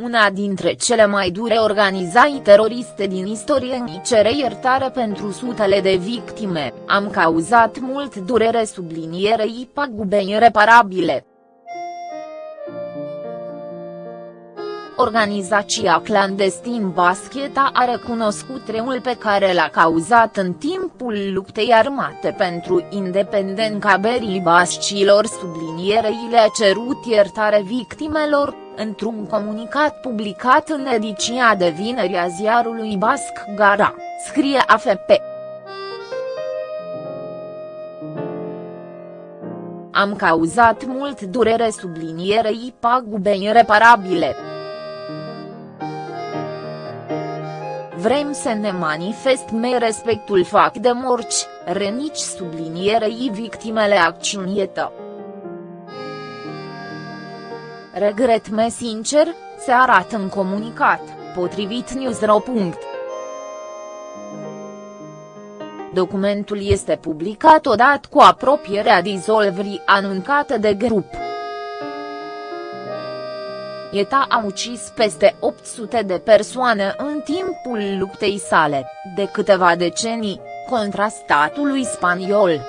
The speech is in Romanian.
una dintre cele mai dure organizații teroriste din istorie îmi cere iertare pentru sutele de victime, am cauzat mult durere sublinierei pagube ireparabile. Organizația clandestin Bascheta a recunoscut reul pe care l-a cauzat în timpul luptei armate pentru independența berii bascilor sublinierei le-a cerut iertare victimelor, într-un comunicat publicat în ediția de vineri a ziarului Basc Gara, scrie AFP. Am cauzat mult durere sublinierei pagube ireparabile. Vrem să ne manifestăm respectul fac de morci, renici sublinierei victimele acțiunietă. Regret-me sincer, se arată în comunicat, potrivit Newsro. Documentul este publicat odată cu apropierea dizolvrii anunțată de grup. ETA a ucis peste 800 de persoane în timpul luptei sale, de câteva decenii, contra statului spaniol.